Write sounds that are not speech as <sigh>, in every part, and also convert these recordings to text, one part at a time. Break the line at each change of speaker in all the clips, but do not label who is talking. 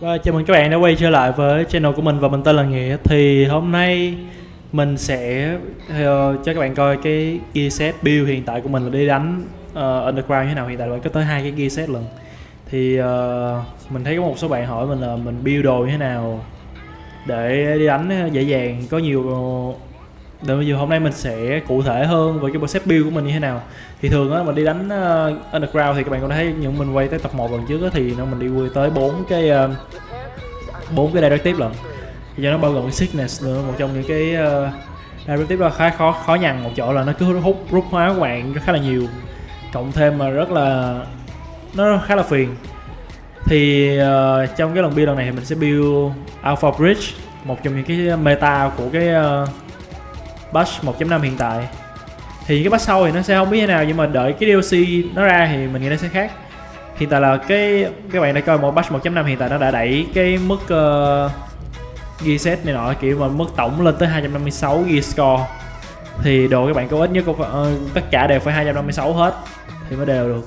Và chào mừng các bạn đã quay trở lại với channel của mình và mình tên là Nghĩa. Thì hôm nay mình sẽ uh, cho các bạn coi cái gear set build hiện tại của mình là đi đánh uh, Underground như thế nào. Hiện tại là có tới hai cái gear set lần Thì uh, mình thấy có một số bạn hỏi mình là mình build đồ như thế nào Để đi đánh dễ dàng có nhiều để bây giờ hôm nay mình sẽ cụ thể hơn về cái bộ set build của mình như thế nào. Thì thường á mình đi đánh uh, underground thì các bạn có thấy những mình quay tới tập 1 lần trước á thì nó mình đi quay tới bốn cái ờ, bốn uh, cái directive lần thì cho nó bao gồm cái sickness nữa một trong những cái uh, directive đó khá khó khó nhằn một chỗ là nó cứ hút rút hóa các bạn khá là nhiều. Cộng thêm mà rất là nó khá là phiền. Thì uh, trong cái lần build lần này thì mình sẽ build alpha bridge một trong những cái meta của cái uh, patch 1.5 hiện tại. Thì cái patch sau thì nó sẽ không biết thế nào nhưng mà đợi cái DLC nó ra thì mình nghĩ nó sẽ khác. Hiện tại là cái các bạn đã coi một patch 1.5 hiện tại nó đã đẩy cái mức ờ, uh, gear set này nọ kiểu mà mức tổng lên tới 256 gear score. Thì đồ các bạn có ít nhất cũng uh, tất cả đều phải 256 hết thì mới đều được.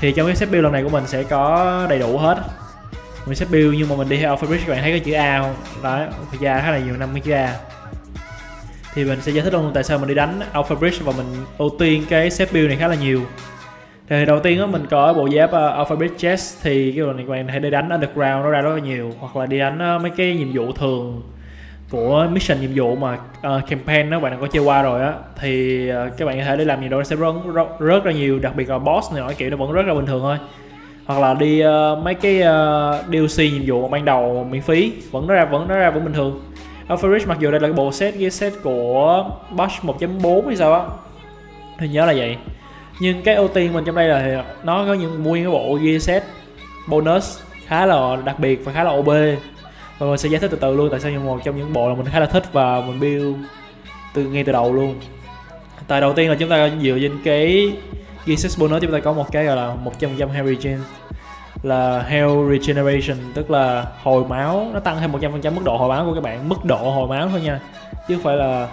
Thì trong cái set build lần này của mình sẽ có đầy đủ hết. Mình set build nhưng mà mình đi theo alphabet các bạn thấy cái chữ A không? Đó thực ra khá là nhiều năm cái chữ A thì mình sẽ giải thích luôn tại sao mình đi đánh Alpha Bridge và mình ưu tiên cái set build này khá là nhiều. Thì đầu tiên á mình có bộ giáp uh, Alpha Bridge Chest thì cái đồ này các bạn hãy đi đánh underground nó ra rất là nhiều hoặc là đi đánh uh, mấy cái nhiệm vụ thường của mission nhiệm vụ mà uh, campaign đó bạn đã có chơi qua rồi á thì uh, các bạn có thể đi làm gì đó sẽ rất, rất, rất là nhiều đặc biệt là boss này nói kiểu nó vẫn rất là bình thường thôi. Hoặc là đi uh, mấy cái uh, DLC nhiệm vụ ban đầu miễn phí vẫn nó ra vẫn nó ra vẫn bình thường. Alpha mặc dù đây là cái bộ set gear set của Bosch 1.4 hay sao á, thì nhớ là vậy. Nhưng cái ưu tiên mình trong đây là nó có những nguyên cái bộ gear set bonus khá là đặc biệt và khá là OB và mình sẽ giải thích từ từ luôn tại sao những một trong những bộ là mình khá là thích và mình build từ ngay từ đầu luôn. Tại đầu tiên là chúng ta dựa trên cái gear set bonus, chúng ta có một cái gọi là 100% Harry James là health regeneration, tức là hồi máu, nó tăng thêm 100% mức độ hồi máu của các bạn, mức độ hồi máu thôi nha. Chứ không phải là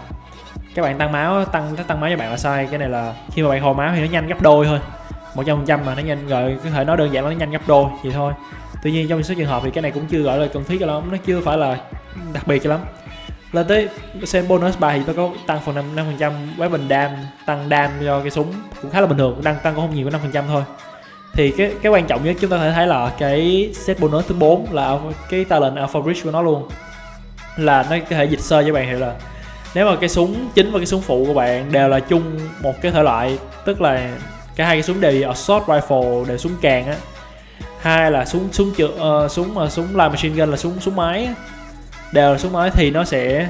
các bạn tăng máu, tăng tăng máu cho bạn là sai. Cái này là khi mà bạn hồi máu thì nó nhanh gấp đôi thôi. 100% mà nó nhanh rồi có thể nói đơn giản là nó nhanh gấp đôi vậy thôi. Tuy nhiên trong số trường hợp thì cái này cũng chưa gọi là cần thiết cho lắm, nó chưa phải là đặc biệt cho lắm. Lên tới xem bonus 3 thì nó có tăng phần 5 phần trăm weapon dam tăng dam cho cái súng cũng khá là bình thường đang tăng cũng không nhiều có 5 phần trăm thôi thì cái cái quan trọng nhất chúng ta có thể thấy là cái set bonus thứ 4 là cái talent alpha bridge của nó luôn. Là nó có thể dịch sơ cho bạn hiểu là nếu mà cái súng chính và cái súng phụ của bạn đều là chung một cái thể loại tức là cả hai cái súng đều assault rifle đều súng càng á. Hai là súng súng chữa uh, súng mà súng live machine gun là súng súng máy đều là súng máy thì nó sẽ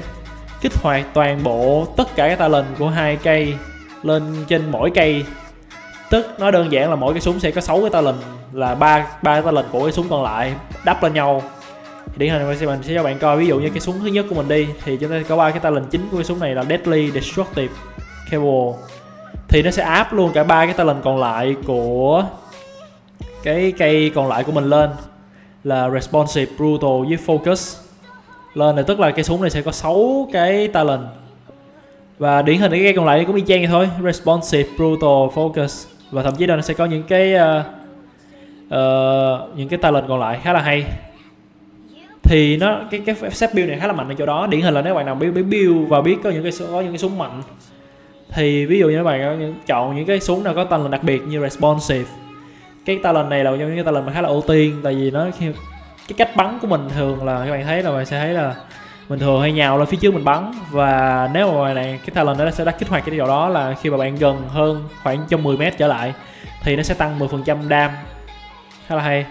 kích hoạt toàn bộ tất cả các talent của hai cây lên trên mỗi cây tức, nó đơn giản là mỗi cái súng sẽ có 6 cái talent là ba ba talent của cái súng còn lại, đắp lên nhau. Điển hình mình sẽ cho bạn coi, ví dụ như cái súng thứ nhất của mình đi, thì chúng ta có ba cái talent chính của cái súng này là deadly destructive cable. Thì nó sẽ áp luôn cả ba cái talent còn lại của cái cây còn lại của mình lên, là responsive, brutal với focus. Lên là tức là cái súng này sẽ có 6 cái talent và điển hình cái cây còn lại cũng y chang vậy thôi, responsive, brutal, focus và thậm chí là nó sẽ có những cái uh, uh, những cái talent còn lại khá là hay. Thì nó cái cái set build này khá là mạnh ở chỗ đó. Điển hình là nếu bạn nào biết biết build và biết có những cái có những cái súng mạnh thì ví dụ như các bạn có những, chọn những cái súng nào có talent đặc biệt như responsive. Cái talent này là một trong những cái talent mà khá là ưu tiên tại vì nó cái cách bắn của mình thường là các bạn thấy là bạn sẽ thấy là mình thường hay nhào lên phía trước mình bắn. Và nếu mà này cái talent nó sẽ đã kích hoạt cái điều đó là khi mà bạn gần hơn khoảng trong 10 mét trở lại thì nó sẽ tăng 10% đam. Khá là hay.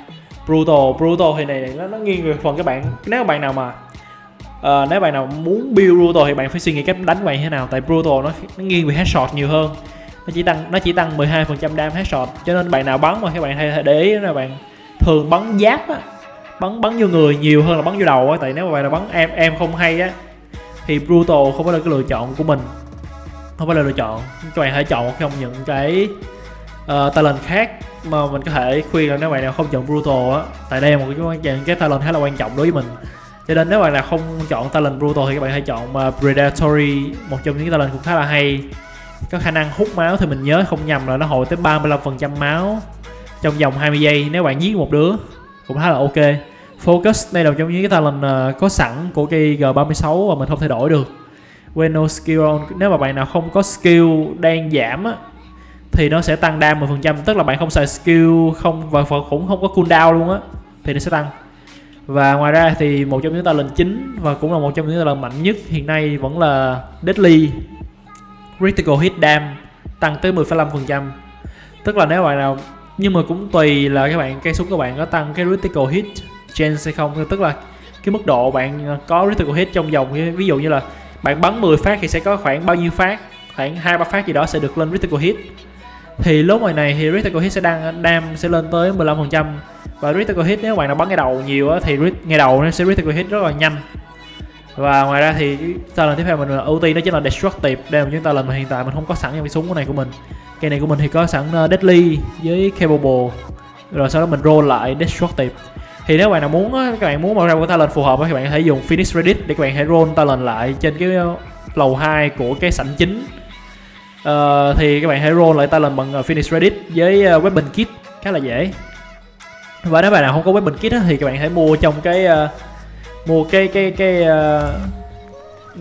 Brutal brutal thì này nó, nó nghiêng về phần các bạn. Nếu bạn nào mà uh, nếu bạn nào muốn build brutal thì bạn phải suy nghĩ cách đánh của bạn thế nào. Tại brutal nó, nó nghiêng về headshot nhiều hơn. Nó chỉ tăng nó chỉ tăng 12% đam headshot. Cho nên bạn nào bắn mà các bạn hay để ý là bạn thường bắn giáp á bắn bắn vô người nhiều hơn là bắn vô đầu á tại nếu mà bạn là bắn em em không hay á thì brutal không phải là cái lựa chọn của mình. Không phải là lựa chọn. Các bạn hãy chọn một trong những cái uh, talent khác mà mình có thể khuyên là nếu bạn nào không chọn brutal á tại đây là một cái quan cái talent khá là quan trọng đối với mình. Cho nên nếu bạn nào không chọn talent brutal thì các bạn hãy chọn uh, predatory một trong những talent cũng khá là hay. Có khả năng hút máu thì mình nhớ không nhầm là nó hồi tới 35% máu trong vòng 20 giây nếu bạn giết một đứa cũng khá là ok. Focus đây là một trong những cái talent uh, có sẵn của cây G36 và mình không thay đổi được. When no skill on Nếu mà bạn nào không có skill đang giảm á thì nó sẽ tăng đam 10% tức là bạn không xài skill không và cũng không có cooldown luôn á thì nó sẽ tăng. Và ngoài ra thì một trong những talent chính và cũng là một trong những talent mạnh nhất hiện nay vẫn là Deadly. Critical Hit Dam tăng tới 10,5% tức là nếu bạn nào nhưng mà cũng tùy là các bạn cây súng các bạn có tăng cái critical hit chance hay không. Tức là cái mức độ bạn có critical hit trong vòng, ví dụ như là bạn bắn 10 phát thì sẽ có khoảng bao nhiêu phát? Khoảng hai, ba phát gì đó sẽ được lên critical hit. Thì lúc ngoài này thì critical hit sẽ đang đam sẽ lên tới 15% và critical hit nếu bạn nào bắn ngay đầu nhiều thì ngay đầu nó sẽ critical hit rất là nhanh và ngoài ra thì talent tiếp theo mình là ưu tiên đó chính là destructive. Đây là ta talent mà hiện tại mình không có sẵn trong cái súng này của mình. Cây này của mình thì có sẵn ờ, deadly với capable. Rồi sau đó mình roll lại destructive. Thì nếu bạn nào muốn các bạn muốn mở ra một talent phù hợp thì bạn có thể dùng finish reddit để các bạn hãy roll talent lại trên cái ờ, lầu 2 của cái sảnh chính. Uh, thì các bạn hãy roll lại talent bằng Phoenix finish reddit với weapon kit. Khá là dễ. Và nếu bạn nào không có weapon kit thì các bạn hãy mua trong cái uh, mua cái cái cái uh,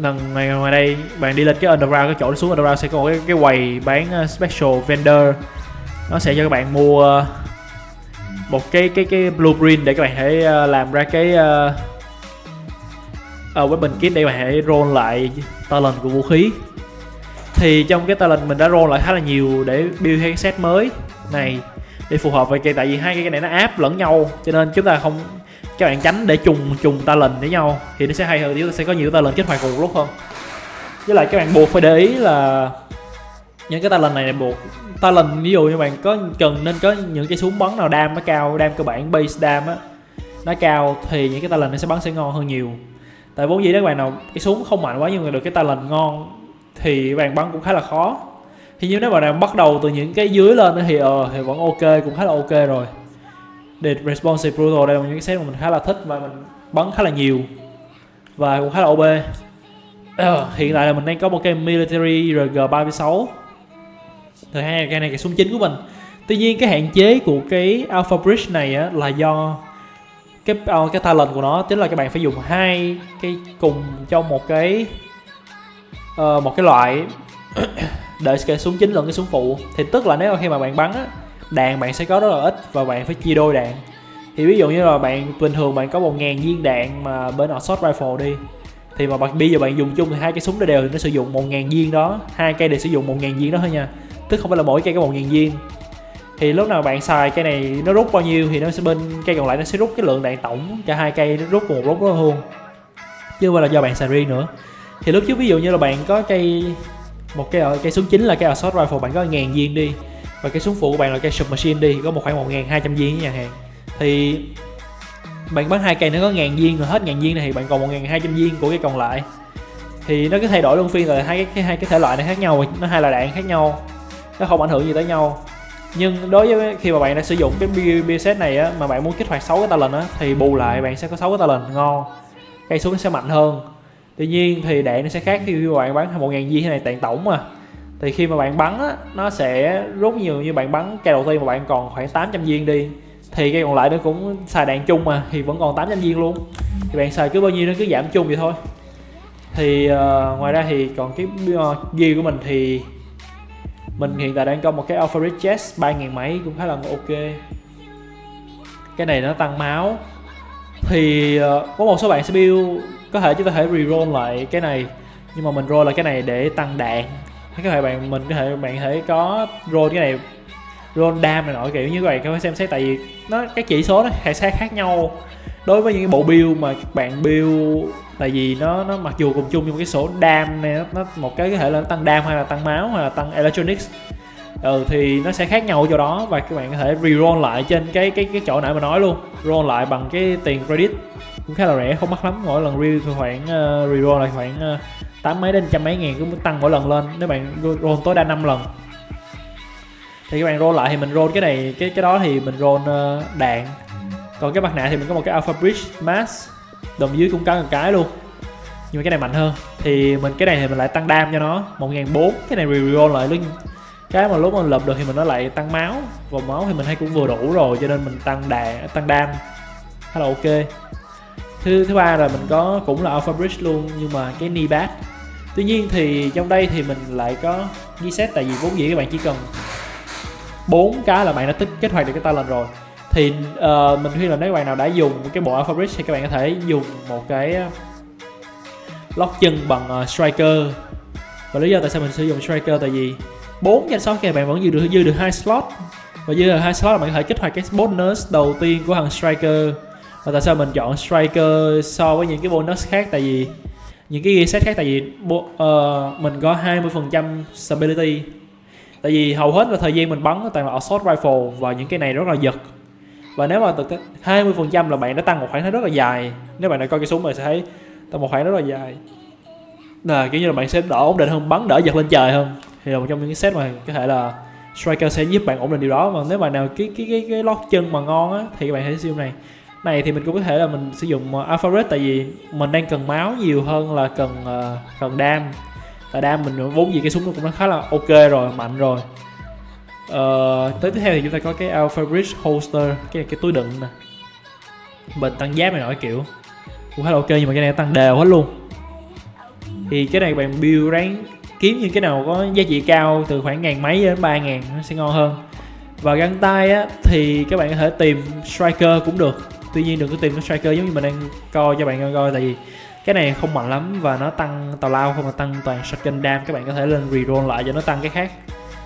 lần ngoài, ngoài đây bạn đi lên cái underground cái chỗ xuống underground sẽ có cái cái quầy bán uh, special vendor. Nó sẽ cho các bạn mua uh, một cái cái cái blueprint để các bạn thể uh, làm ra cái uh, uh, weapon kit để các bạn hãy roll lại talent của vũ khí. Thì trong cái talent mình đã roll lại khá là nhiều để build cái set mới này để phù hợp với cây tại vì hai cái này nó áp lẫn nhau cho nên chúng ta không các bạn tránh để trùng trùng talent với nhau thì nó sẽ hay hơn chúng ta sẽ có nhiều ta lần kích hoạt cùng một lúc hơn. Với lại các bạn buộc phải để ý là những cái talent này, này buộc talent ví dụ như bạn có cần nên có những cái súng bắn nào đam nó cao đam cơ bản base đam á nó cao thì những cái talent nó sẽ bắn sẽ ngon hơn nhiều. Tại vốn dĩ các bạn nào cái súng không mạnh quá nhưng mà được cái talent ngon thì bạn bắn cũng khá là khó. Thì như nếu bạn nào bắt đầu từ những cái dưới lên thì ờ thì vẫn ok cũng khá là ok rồi. The responsive brutal đây là những cái set mà mình khá là thích và mình bắn khá là nhiều. Và cũng khá là OP ờ, hiện tại là mình đang có một cái military RG36 thứ hai cái này cái súng chính của mình. Tuy nhiên cái hạn chế của cái alpha bridge này á, là do cái uh, cái talent của nó tức là các bạn phải dùng hai cái cùng trong một cái uh, một cái loại <coughs> để cái súng chính lẫn cái súng phụ. Thì tức là nếu khi mà bạn bắn á, đạn bạn sẽ có rất là ít và bạn phải chia đôi đạn. Thì ví dụ như là bạn, bình thường bạn có một ngàn viên đạn mà bên assault rifle đi, thì mà bây giờ bạn dùng chung thì hai cái súng đều nó sử dụng một ngàn viên đó, hai cây đều sử dụng một ngàn viên đó thôi nha. Tức không phải là mỗi cây có một ngàn viên. Thì lúc nào bạn xài cây này nó rút bao nhiêu thì nó sẽ bên cây còn lại nó sẽ rút cái lượng đạn tổng cho hai cây, nó rút một lúc đó luôn chứ không phải là do bạn xài riêng nữa. Thì lúc trước ví dụ như là bạn có cây, một cây cây súng chính là cây assault rifle, bạn có ngàn viên đi và cái súng phụ của bạn là cây submachine đi, có một khoảng một ngàn hai trăm viên nhà hàng. Thì bạn bán hai cây nó có ngàn viên, rồi hết ngàn viên này thì bạn còn một ngàn hai trăm viên của cái còn lại. Thì nó cứ thay đổi luôn phiên rồi hai cái hai cái thể loại này khác nhau, nó hai là đạn khác nhau, nó không ảnh hưởng gì tới nhau. Nhưng đối với khi mà bạn đã sử dụng cái build set này á, mà bạn muốn kích hoạt 6 cái talent á, thì bù lại bạn sẽ có 6 cái talent ngon. Cây súng nó sẽ mạnh hơn. Tuy nhiên thì đạn nó sẽ khác khi bạn bán một ngàn viên thế này tạng tổng mà thì khi mà bạn bắn á nó sẽ rút nhiều như bạn bắn cây đầu tiên mà bạn còn khoảng 800 viên đi. Thì cây còn lại nó cũng xài đạn chung mà thì vẫn còn 800 viên luôn. Thì bạn xài cứ bao nhiêu nó cứ giảm chung vậy thôi. Thì uh, ngoài ra thì còn cái uh, gear của mình thì mình hiện tại đang có một cái Alpha Red Chest 3000 mấy cũng khá là ok. Cái này nó tăng máu. Thì uh, có một số bạn sẽ build có thể chúng ta thể reroll lại cái này. Nhưng mà mình roll lại cái này để tăng đạn các thể bạn mình có thể bạn thể có roll cái này roll dam này nọ kiểu như vậy các bạn xem xét tại vì nó cái chỉ số nó hệ sẽ khác nhau. Đối với những cái bộ build mà các bạn build tại vì nó nó mặc dù cùng chung nhưng cái số dam này nó, nó một cái có thể là nó tăng dam hay là tăng máu hay là tăng electronics. Ừ thì nó sẽ khác nhau chỗ đó và các bạn có thể re-roll lại trên cái cái cái chỗ nãy mà nói luôn roll lại bằng cái tiền credit. Cũng khá là rẻ không mắc lắm mỗi lần re khoảng uh, re-roll lại khoảng uh, tám mấy đến trăm mấy ngàn cũng tăng mỗi lần lên. Nếu bạn roll tối đa 5 lần. Thì các bạn roll lại thì mình roll cái này cái cái đó thì mình roll uh, đạn. Còn cái mặt nạ thì mình có một cái alpha bridge mask đồng dưới cũng có một cái luôn. Nhưng mà cái này mạnh hơn. Thì mình cái này thì mình lại tăng đam cho nó một ngàn bốn. Cái này reroll lại luôn cái mà lúc mình lập được thì mình nó lại tăng máu. Và máu thì mình hay cũng vừa đủ rồi cho nên mình tăng đạn tăng đam. Khá là ok. Thứ thứ ba là mình có cũng là alpha bridge luôn nhưng mà cái knee bad tuy nhiên thì trong đây thì mình lại có reset tại vì vốn dĩ các bạn chỉ cần bốn cái là bạn đã tích kết hoạt được cái talent rồi. Thì uh, mình khuyên là nếu các bạn nào đã dùng cái bộ alpha bridge thì các bạn có thể dùng một cái ờ, lock chân bằng uh, striker. Và lý do tại sao mình sử dụng striker tại vì bốn danh sáu kia bạn vẫn dư được dư được hai slot. Và dư được hai slot là bạn có thể kích hoạt cái bonus đầu tiên của thằng striker. Và tại sao mình chọn striker so với những cái bonus khác? Tại vì những cái gear set khác tại vì uh, mình có 20% stability. Tại vì hầu hết là thời gian mình bắn toàn là assault rifle và những cái này rất là giật. Và nếu mà từ 20% là bạn đã tăng một khoảng rất là dài. Nếu bạn đã coi cái súng bạn sẽ thấy tăng một khoảng rất là dài. Là kiểu như là bạn sẽ đỡ ổn định hơn bắn đỡ giật lên trời hơn. Thì là một trong những cái set mà có thể là striker sẽ giúp bạn ổn định điều đó. Mà nếu bạn nào cái cái cái cái lót chân mà ngon á thì các bạn hãy siêu này này thì mình cũng có thể là mình sử dụng ờ, alpha red tại vì mình đang cần máu nhiều hơn là cần uh, cần đam. Tại đam mình vốn gì cái súng nó cũng khá là ok rồi mạnh rồi. Uh, tới tiếp theo thì chúng ta có cái alpha bridge holster cái cái túi đựng nè. Mình tăng giáp này nổi kiểu cũng khá là ok nhưng mà cái này tăng đều hết luôn. Thì cái này bạn build ráng kiếm những cái nào có giá trị cao từ khoảng ngàn mấy đến ba ngàn nó sẽ ngon hơn. Và găng tay á thì các bạn có thể tìm striker cũng được tuy nhiên đừng có tìm cái striker giống như mình đang coi cho bạn coi tại vì cái này không mạnh lắm và nó tăng tào lao không mà tăng toàn shotgun dam các bạn có thể lên reroll lại cho nó tăng cái khác.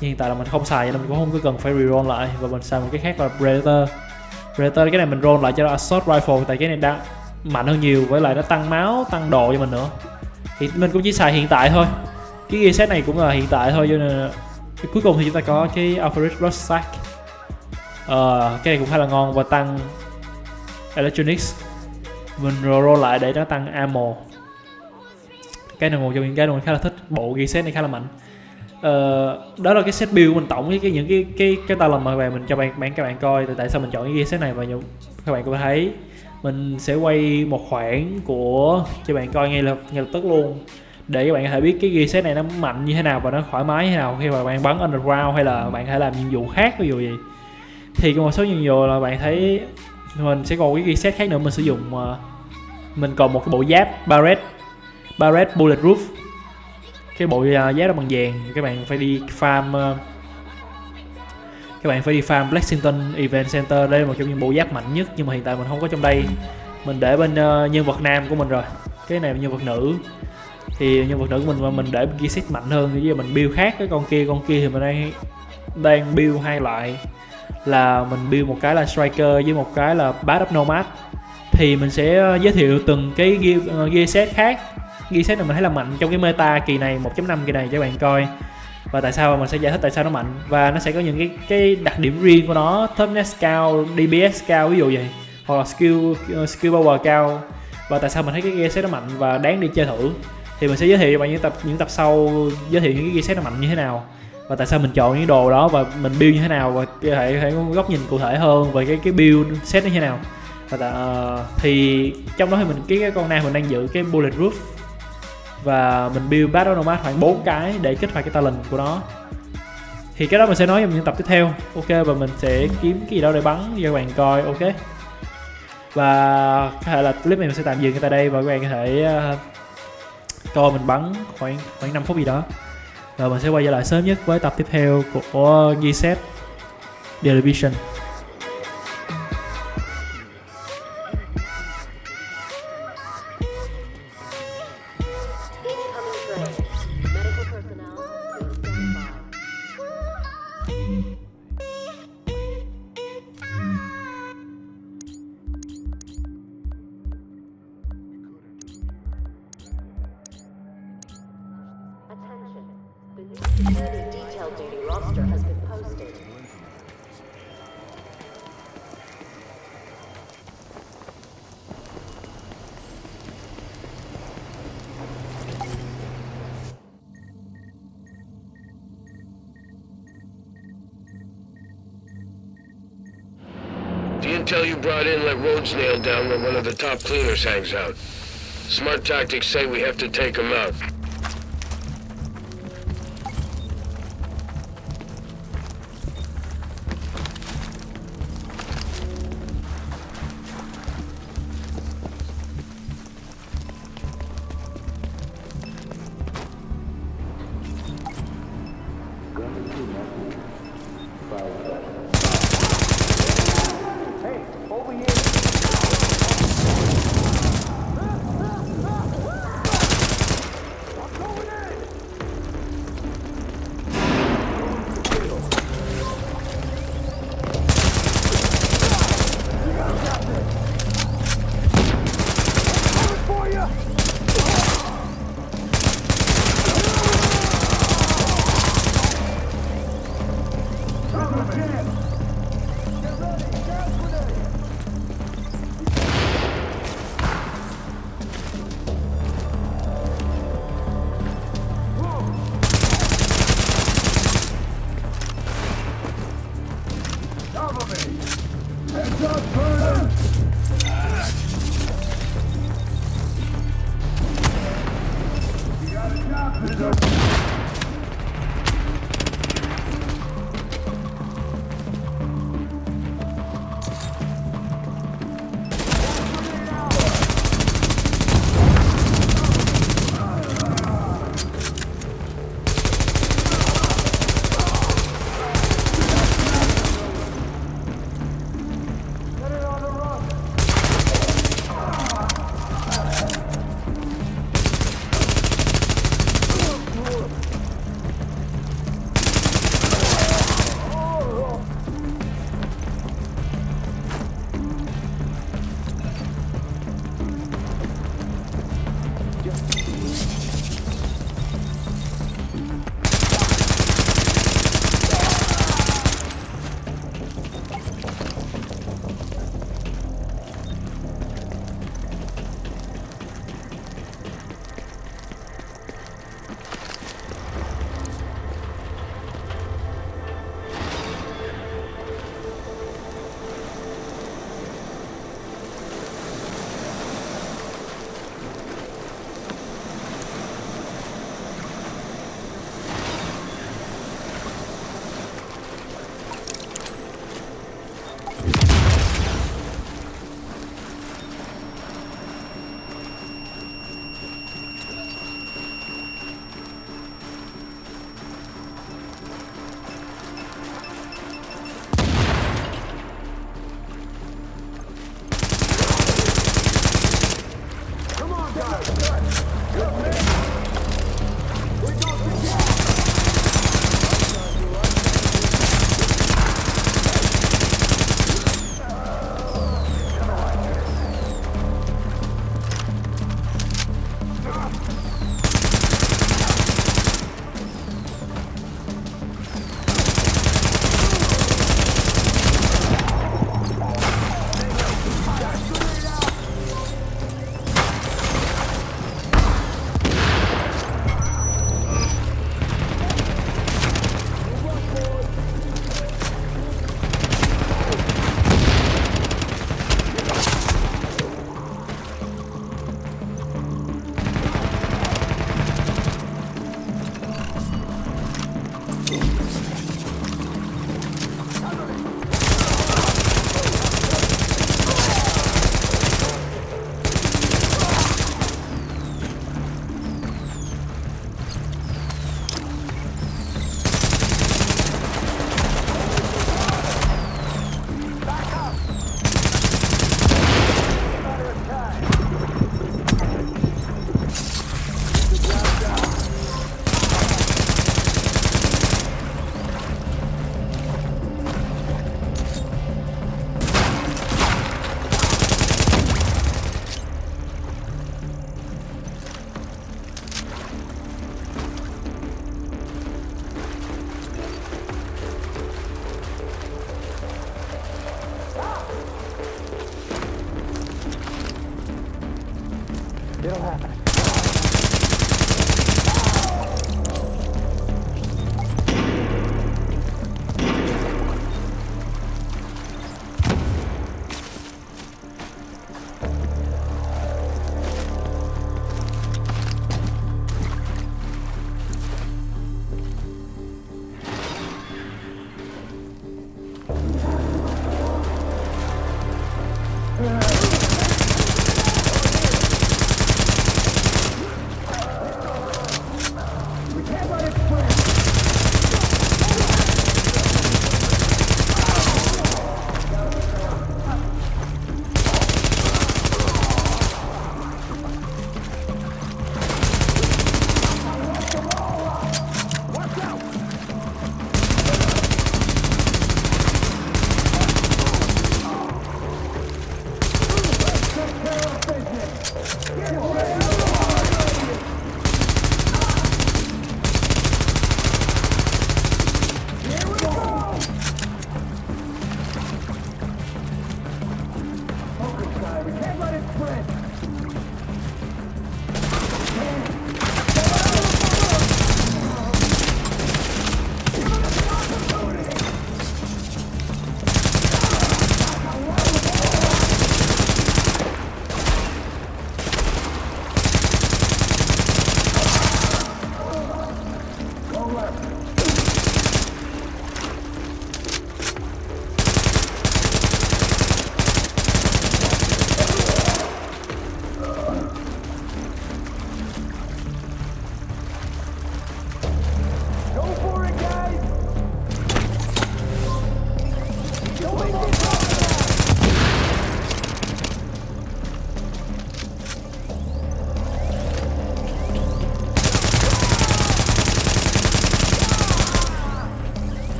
Nhưng hiện tại là mình không xài nên mình cũng không có cần phải reroll lại và mình xài một cái khác là predator. Predator cái này mình roll lại cho nó assault rifle tại cái này đã mạnh hơn nhiều với lại nó tăng máu tăng độ cho mình nữa. Thì mình cũng chỉ xài hiện tại thôi. Cái gear set này cũng là hiện tại thôi cho nên cuối cùng thì chúng ta có cái Alpharich Rucksack uh, ờ, cái này cũng khá là ngon và tăng electronics. Mình roll lại để nó tăng ammo cái này một trong những cái mình khá là thích. Bộ ghi set này khá là mạnh. Ờ, đó là cái set build mình tổng với cái những cái cái cái ta làm mà về mình cho bạn bạn các bạn coi tại sao mình chọn cái ghi set này và các bạn có thấy. Mình sẽ quay một khoảng của cho bạn coi ngay lập ngay lập tức luôn. Để các bạn có thể biết cái ghi set này nó mạnh như thế nào và nó thoải mái như thế nào khi mà bạn bắn underground hay là bạn có thể làm nhiệm vụ khác ví dụ gì thì có một số nhiệm vụ là bạn thấy mình sẽ còn cái ghi set khác nữa mình sử dụng uh, mình còn một cái bộ giáp barret barret bulletproof cái bộ uh, giáp đó bằng vàng. Các bạn phải đi farm uh, các bạn phải đi farm Lexington Event Center. Đây là một trong những bộ giáp mạnh nhất nhưng mà hiện tại mình không có trong đây. Mình để bên uh, nhân vật nam của mình rồi. Cái này là nhân vật nữ. Thì nhân vật nữ của mình mà mình để gear set mạnh hơn bây giờ mình build khác cái con kia. Con kia thì mình đang đang build hai loại là mình build một cái là striker với một cái là bad up nomad. Thì mình sẽ ờ, giới thiệu từng cái gear, ờ, gear set khác. Gear set này mình thấy là mạnh trong cái meta kỳ này 1.5 kỳ này cho các bạn coi. Và tại sao mình sẽ giải thích tại sao nó mạnh? Và nó sẽ có những cái cái đặc điểm riêng của nó toughness cao dps cao ví dụ vậy. Hoặc là skill ờ, skill power cao. Và tại sao mình thấy cái gear set nó mạnh và đáng đi chơi thử? Thì mình sẽ giới thiệu cho bạn những tập những tập sau giới thiệu những cái gear set nó mạnh như thế nào và tại sao mình chọn những đồ đó và mình build như thế nào và có thể có góc nhìn cụ thể hơn về cái cái build set như thế nào? Và tại, uh, thì trong đó thì mình cái, cái con nam mình đang giữ cái bullet roof. Và mình build battle nomad khoảng 4 cái để kích hoạt cái talent của nó. Thì cái đó mình sẽ nói trong những tập tiếp theo. Ok và mình sẽ kiếm cái gì đó để bắn cho các bạn coi ok? Và có thể là clip này mình sẽ tạm dừng tại đây và các bạn có thể uh, coi mình bắn khoảng khoảng 5 phút gì đó rồi mình sẽ quay trở lại sớm nhất với tập tiếp theo của Gset Television.
Intel you brought in let roads nailed down where one of the top cleaners hangs out. Smart tactics say we have to take him out.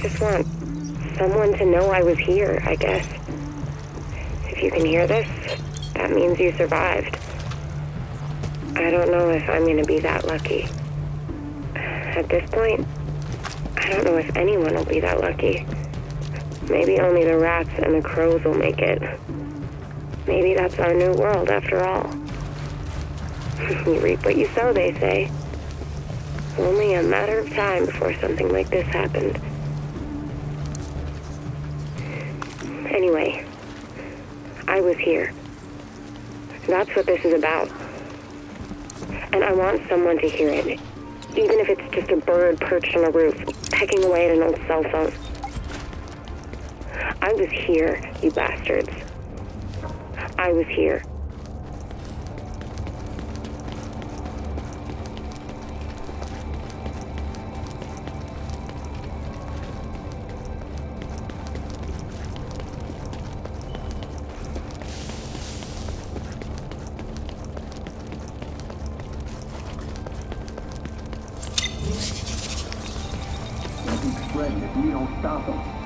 Just want someone to know I was here, I guess. If you can hear this, that means you survived. I don't know if I'm gonna be that lucky. At this point, I don't know if anyone will be that lucky. Maybe only the rats and the crows will make it. Maybe that's our new world after all. <laughs> you reap what you sow, they say. Only a matter of time before something like this happened. Anyway, I was here. That's what this is about. And I want someone to hear it. Even if it's just a bird perched on a roof, pecking away at an old cell phone. I was here, you bastards. I was here.
Tá estavam